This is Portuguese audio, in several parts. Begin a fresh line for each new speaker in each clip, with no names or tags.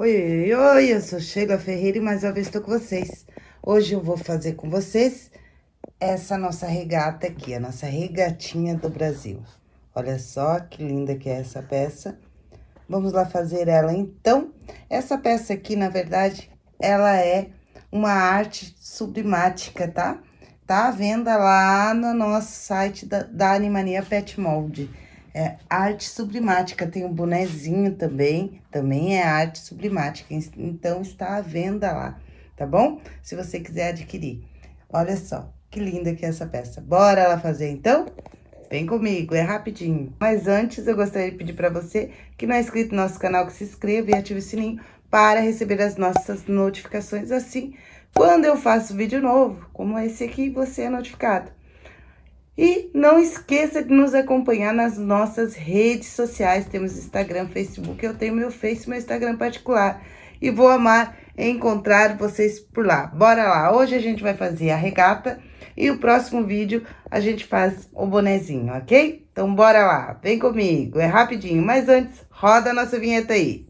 Oi, oi, oi, eu sou Sheila Ferreira e mais uma vez estou com vocês. Hoje eu vou fazer com vocês essa nossa regata aqui, a nossa regatinha do Brasil. Olha só que linda que é essa peça. Vamos lá fazer ela então. Essa peça aqui, na verdade, ela é uma arte sublimática, tá? Tá à venda lá no nosso site da, da Animania Pet Mold é arte sublimática, tem um bonezinho também, também é arte sublimática, então está à venda lá, tá bom? Se você quiser adquirir. Olha só, que linda que é essa peça. Bora lá fazer então? Vem comigo, é rapidinho. Mas antes, eu gostaria de pedir para você que não é inscrito no nosso canal, que se inscreva e ative o sininho para receber as nossas notificações assim, quando eu faço vídeo novo, como esse aqui, você é notificado. E não esqueça de nos acompanhar nas nossas redes sociais. Temos Instagram, Facebook. Eu tenho meu Face, meu Instagram particular. E vou amar encontrar vocês por lá. Bora lá! Hoje a gente vai fazer a regata e o próximo vídeo a gente faz o bonezinho, ok? Então bora lá, vem comigo, é rapidinho. Mas antes, roda a nossa vinheta aí.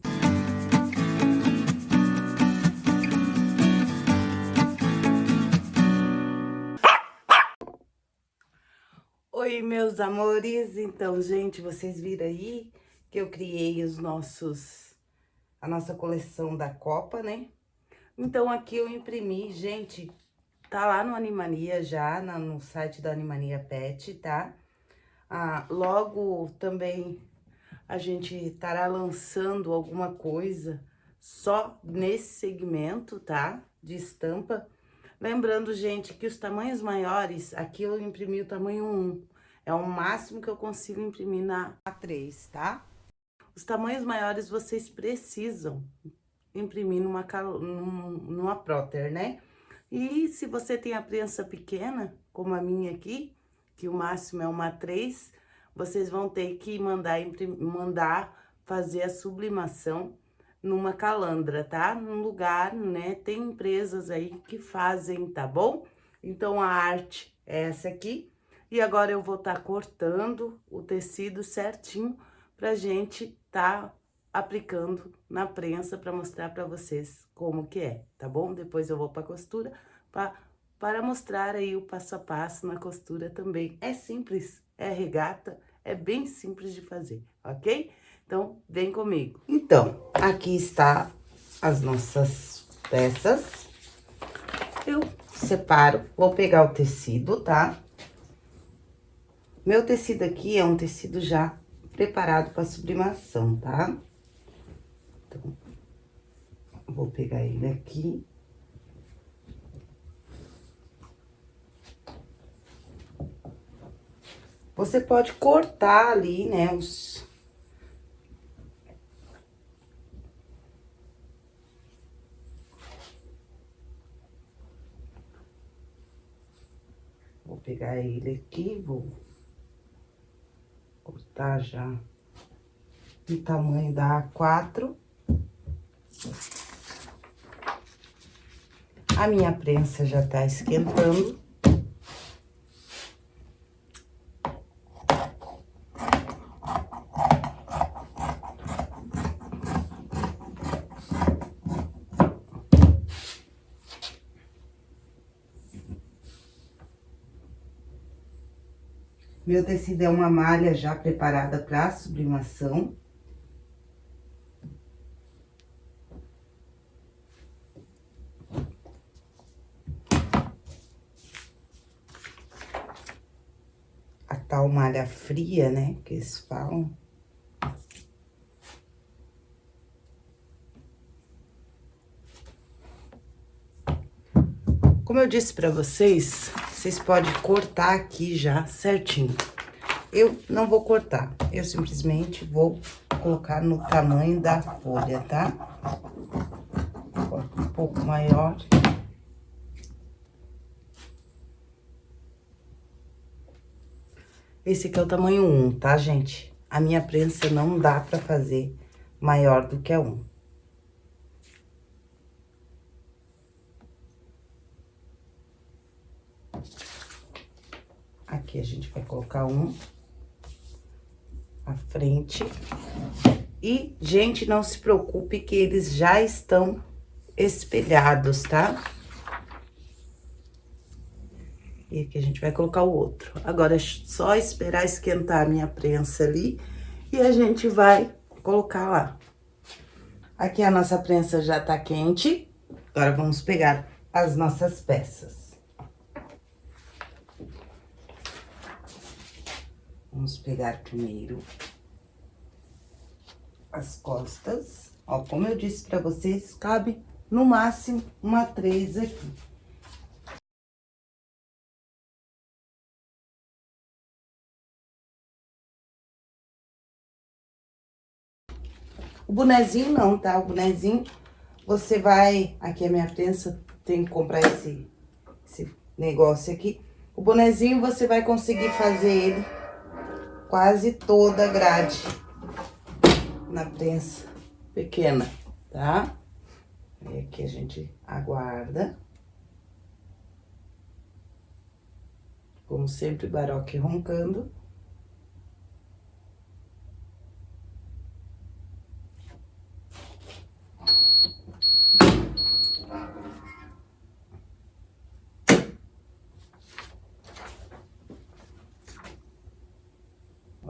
Meus amores. Então, gente, vocês viram aí que eu criei os nossos... A nossa coleção da Copa, né? Então, aqui eu imprimi, gente, tá lá no Animania já, no site da Animania Pet, tá? Ah, logo também a gente estará lançando alguma coisa só nesse segmento, tá? De estampa. Lembrando, gente, que os tamanhos maiores, aqui eu imprimi o tamanho 1. É o máximo que eu consigo imprimir na A3, tá? Os tamanhos maiores vocês precisam imprimir numa, numa próter, né? E se você tem a prensa pequena, como a minha aqui, que o máximo é uma 3, vocês vão ter que mandar, mandar fazer a sublimação numa calandra, tá? Num lugar, né? Tem empresas aí que fazem, tá bom? Então, a arte é essa aqui. E agora eu vou estar tá cortando o tecido certinho pra gente tá aplicando na prensa para mostrar para vocês como que é, tá bom? Depois eu vou pra costura para mostrar aí o passo a passo na costura também. É simples, é regata, é bem simples de fazer, ok? Então, vem comigo. Então, aqui está as nossas peças. Eu separo, vou pegar o tecido, tá? Meu tecido aqui é um tecido já preparado para sublimação, tá? Então, vou pegar ele aqui. Você pode cortar ali, né, os... Vou pegar ele aqui, vou cortar já o tamanho da A4. A minha prensa já tá esquentando. Meu tecido é uma malha já preparada para sublimação. A tal malha fria, né, que eles falam. Como eu disse pra vocês, vocês podem cortar aqui já certinho. Eu não vou cortar, eu simplesmente vou colocar no tamanho da folha, tá? Um pouco maior. Esse aqui é o tamanho 1, tá, gente? A minha prensa não dá pra fazer maior do que a 1. Aqui a gente vai colocar um à frente E, gente, não se preocupe que eles já estão espelhados, tá? E aqui a gente vai colocar o outro. Agora é só esperar esquentar a minha prensa ali e a gente vai colocar lá. Aqui a nossa prensa já tá quente. Agora vamos pegar as nossas peças. Vamos pegar primeiro as costas. Ó, como eu disse pra vocês, cabe no máximo uma três aqui. O bonezinho não, tá? O bonezinho, você vai... Aqui a minha prensa, tem que comprar esse, esse negócio aqui. O bonezinho, você vai conseguir fazer ele quase toda a grade na prensa pequena, tá? E aqui a gente aguarda. Como sempre, baroque roncando.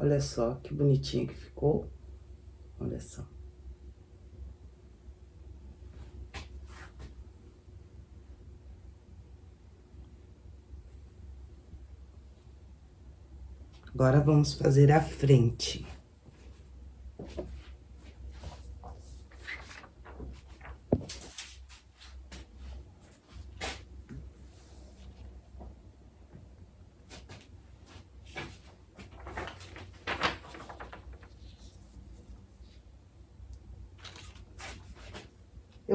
Olha só que bonitinho que ficou. Olha só. Agora, vamos fazer a frente.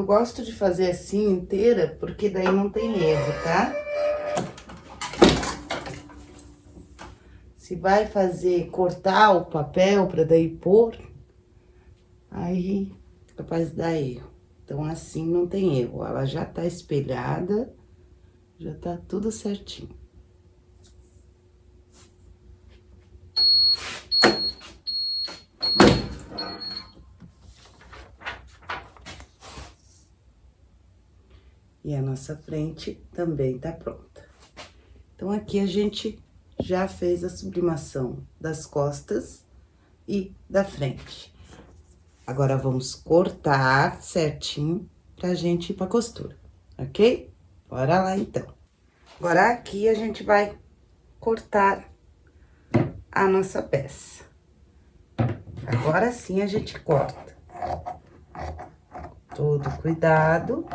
Eu gosto de fazer assim inteira, porque daí não tem erro, tá? Se vai fazer, cortar o papel para daí pôr, aí é capaz de dar erro. Então, assim não tem erro. Ela já tá espelhada, já tá tudo certinho. E a nossa frente também tá pronta. Então, aqui a gente já fez a sublimação das costas e da frente. Agora, vamos cortar certinho pra gente ir pra costura, ok? Bora lá, então. Agora, aqui a gente vai cortar a nossa peça. Agora sim a gente corta. Todo cuidado.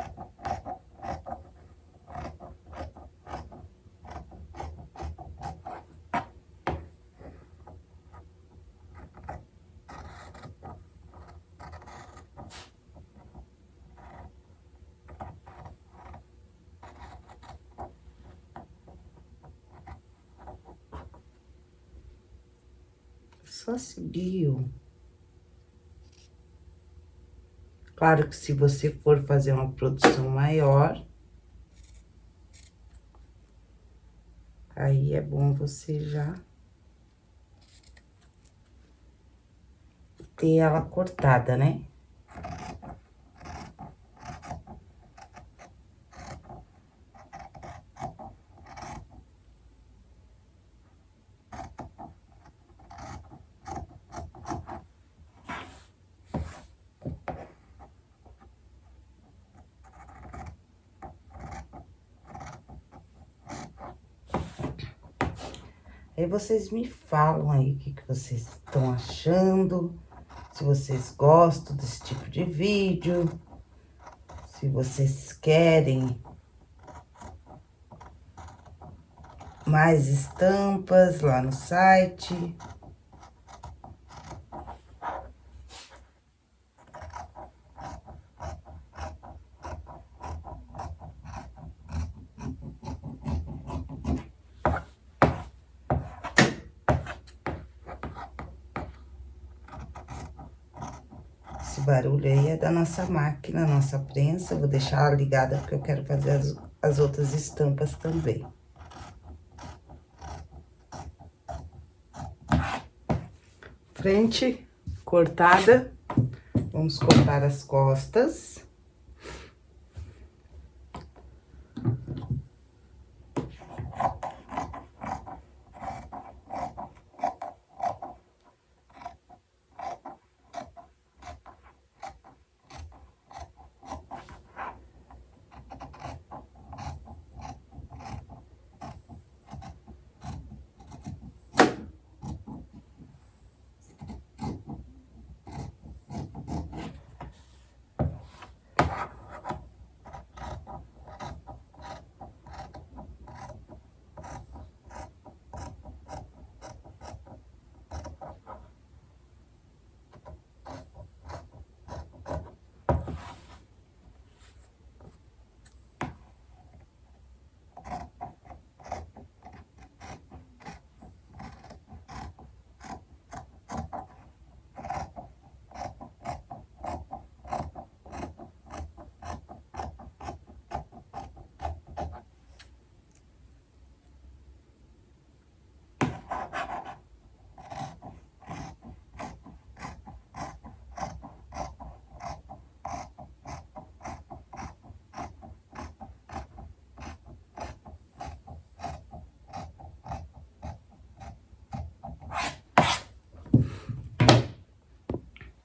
Só seguir, Claro que se você for fazer uma produção maior, aí é bom você já ter ela cortada, né? Vocês me falam aí o que, que vocês estão achando, se vocês gostam desse tipo de vídeo, se vocês querem mais estampas lá no site. Esse barulho aí é da nossa máquina, nossa prensa. Vou deixar ela ligada porque eu quero fazer as, as outras estampas também. Frente cortada. Vamos cortar as costas.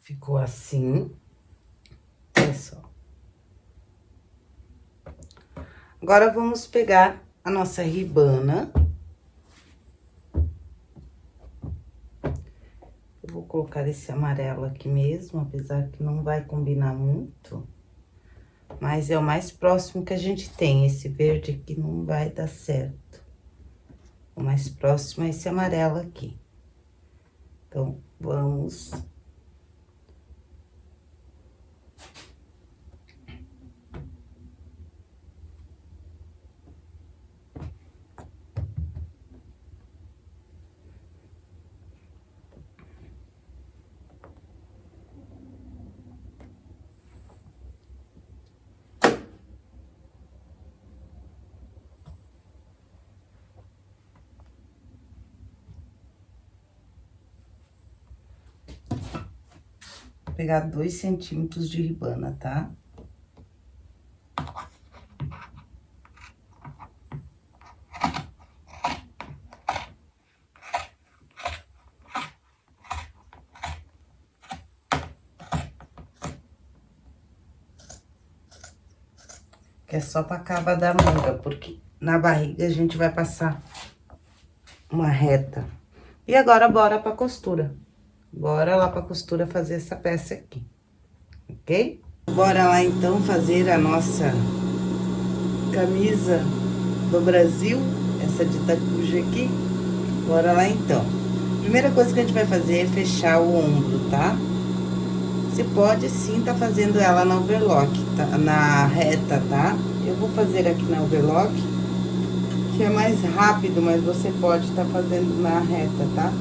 Ficou assim. Olha só. Agora, vamos pegar a nossa ribana. Eu vou colocar esse amarelo aqui mesmo, apesar que não vai combinar muito. Mas é o mais próximo que a gente tem. Esse verde aqui não vai dar certo. O mais próximo é esse amarelo aqui. Então, vamos pegar dois centímetros de ribana, tá? Que é só pra cava da manga, porque na barriga a gente vai passar uma reta. E agora, bora pra costura. Bora lá pra costura fazer essa peça aqui, ok? Bora lá, então, fazer a nossa camisa do Brasil, essa de tacuja aqui. Bora lá, então. Primeira coisa que a gente vai fazer é fechar o ombro, tá? Você pode sim tá fazendo ela na overlock, tá? na reta, tá? Eu vou fazer aqui na overlock, que é mais rápido, mas você pode tá fazendo na reta, tá?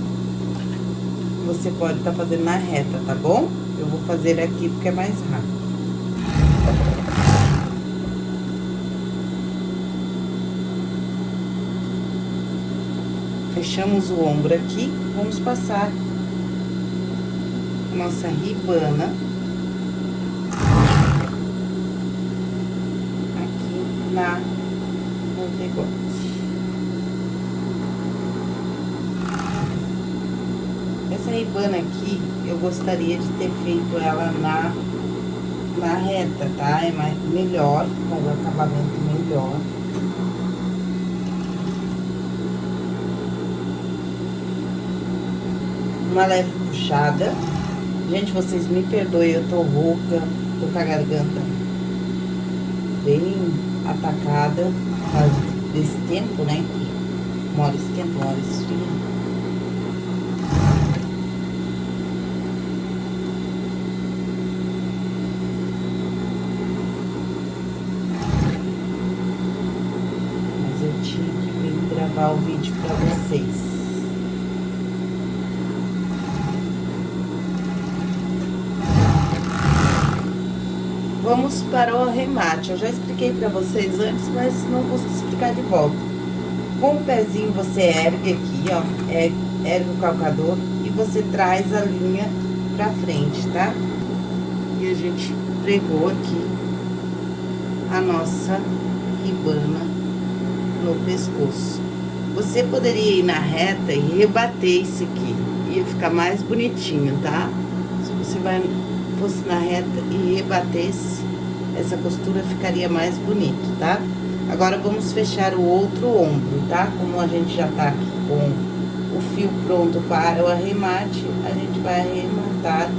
Você pode estar tá fazendo na reta, tá bom? Eu vou fazer aqui porque é mais rápido. Fechamos o ombro aqui, vamos passar nossa ribana aqui na, no degote. Ribana aqui, eu gostaria de ter feito ela na, na reta, tá? É mais, melhor, com o acabamento melhor. Uma leve puxada. Gente, vocês me perdoem, eu tô rouca, tô com a garganta bem atacada, desse tempo, né? Uma hora esquenta, uma hora esfria. gravar o vídeo para vocês. Para o arremate. Eu já expliquei para vocês antes, mas não custa explicar de volta. Com o pezinho você ergue aqui, ó, é, ergue o calcador e você traz a linha pra frente, tá? E a gente pregou aqui a nossa ribana no pescoço. Você poderia ir na reta e rebater isso aqui. Ia ficar mais bonitinho, tá? Se você vai, fosse na reta e rebatesse, essa costura ficaria mais bonito, tá? Agora, vamos fechar o outro ombro, tá? Como a gente já tá aqui com o fio pronto para o arremate, a gente vai arrematar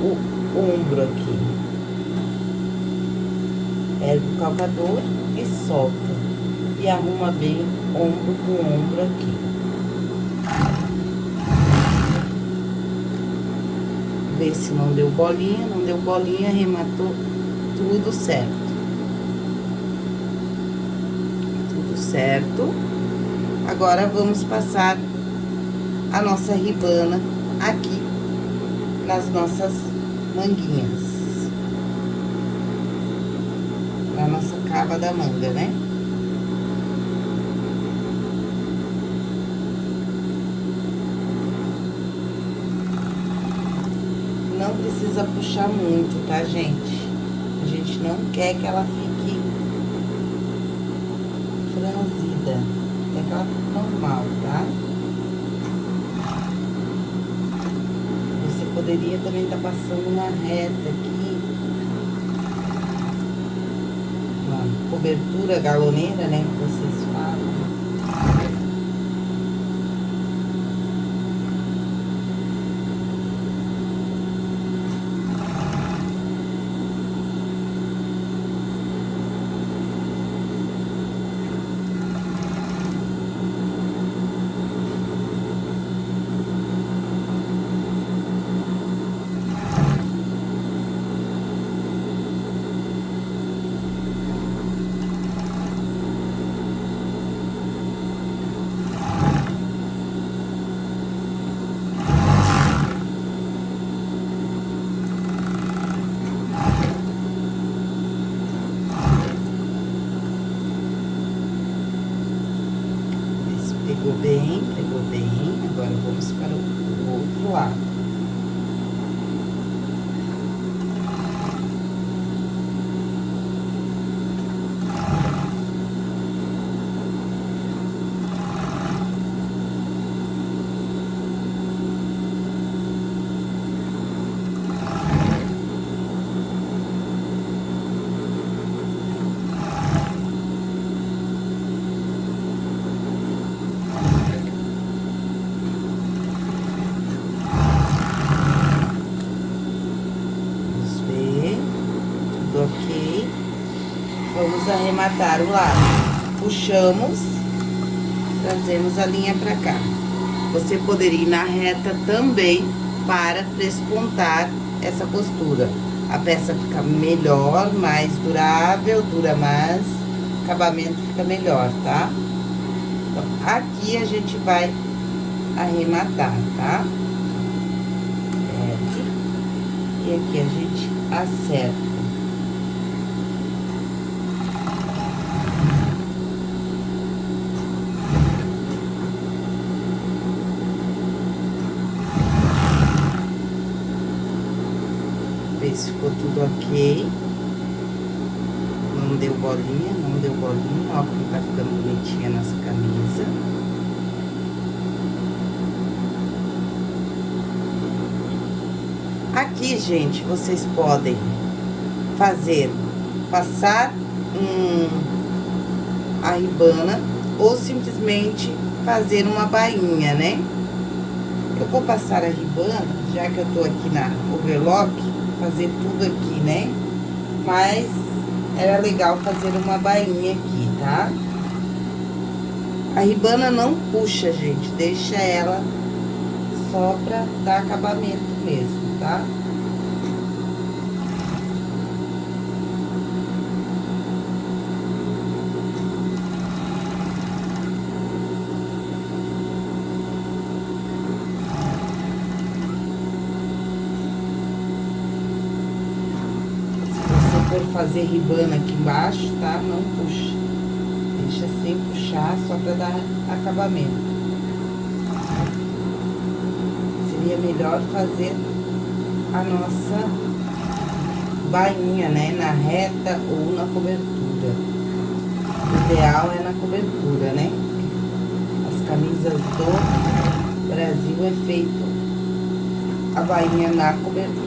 o ombro aqui. Ergue o calcador e solta. E arruma bem ombro com ombro aqui. Vê se não deu bolinha, não deu bolinha, arrematou tudo certo. Tudo certo. Agora, vamos passar a nossa ribana aqui nas nossas manguinhas. Na nossa cava da manga, né? Não precisa puxar muito, tá, gente? Gente não quer que ela fique franzida. Quer que ela fique normal, tá? poderia também estar tá passando uma reta aqui. Uma cobertura galoneira, né, que vocês falam. Pegou bem, pegou bem. Agora, vamos para o outro lado. Vamos arrematar o lado. Puxamos, trazemos a linha pra cá. Você poderia ir na reta também para despontar essa costura. A peça fica melhor, mais durável, dura mais, o acabamento fica melhor, tá? Então, aqui a gente vai arrematar, tá? E aqui a gente acerta. Se ficou tudo ok. Não deu bolinha, não deu bolinha. Ó, como tá ficando bonitinha a nossa camisa. Aqui, gente, vocês podem fazer, passar um, a ribana ou simplesmente fazer uma bainha, né? Eu vou passar a ribana, já que eu tô aqui na overlock, fazer tudo aqui, né? Mas era legal fazer uma bainha aqui, tá? A ribana não puxa, gente, deixa ela só pra dar acabamento mesmo, tá? for fazer ribana aqui embaixo, tá? Não puxa. Deixa sem puxar, só pra dar acabamento. Seria melhor fazer a nossa bainha, né? Na reta ou na cobertura. O ideal é na cobertura, né? As camisas do Brasil é feito a bainha na cobertura.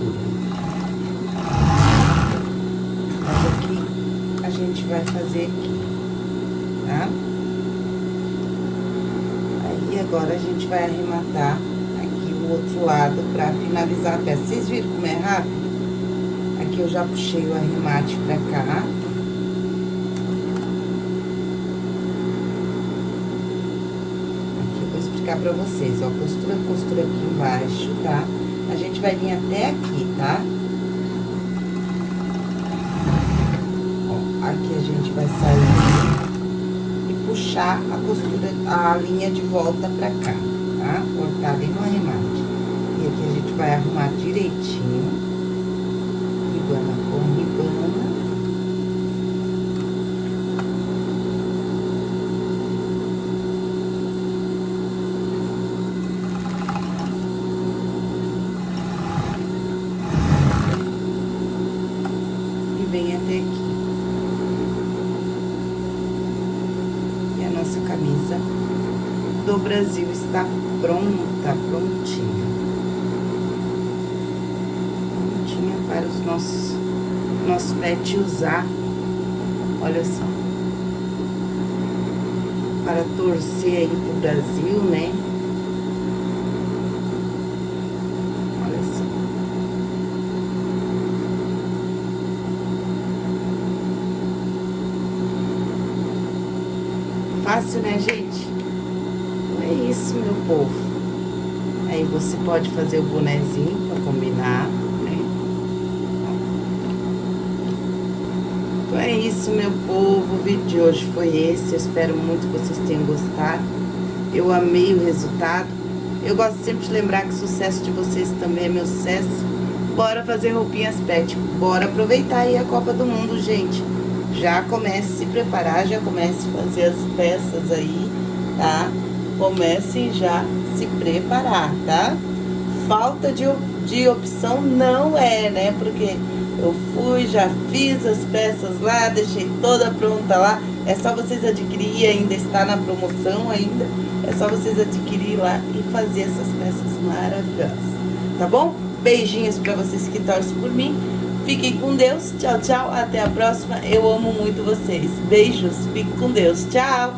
Vai fazer aqui, tá? Aí agora a gente vai arrematar aqui o outro lado pra finalizar a peça. Vocês viram como é rápido? Aqui eu já puxei o arremate pra cá. Aqui eu vou explicar pra vocês, ó. Costura, costura aqui embaixo, tá? A gente vai vir até aqui, tá? Ó, aqui a gente vai e puxar a costura, a linha de volta pra cá, tá? Cortar bem no arremate. E aqui a gente vai arrumar direitinho ribana com ribana. E vem até aqui. E a nossa camisa do Brasil está pronta, prontinha. para os nossos, nossos pets usar. Olha só. Para torcer aí pro Brasil, né? Olha só. Fácil, né, gente? Povo. Aí você pode fazer o bonezinho pra combinar. Então é isso, meu povo. O vídeo de hoje foi esse. Eu espero muito que vocês tenham gostado. Eu amei o resultado. Eu gosto sempre de lembrar que o sucesso de vocês também é meu sucesso. Bora fazer roupinhas pet. Bora aproveitar aí a Copa do Mundo, gente. Já comece a se preparar, já comece a fazer as peças aí, tá? Comecem já se preparar, tá? Falta de, de opção não é, né? Porque eu fui, já fiz as peças lá, deixei toda pronta lá. É só vocês adquirir, ainda está na promoção ainda. É só vocês adquirir lá e fazer essas peças maravilhosas. Tá bom? Beijinhos pra vocês que torcem por mim. Fiquem com Deus. Tchau, tchau. Até a próxima. Eu amo muito vocês. Beijos. Fiquem com Deus. Tchau.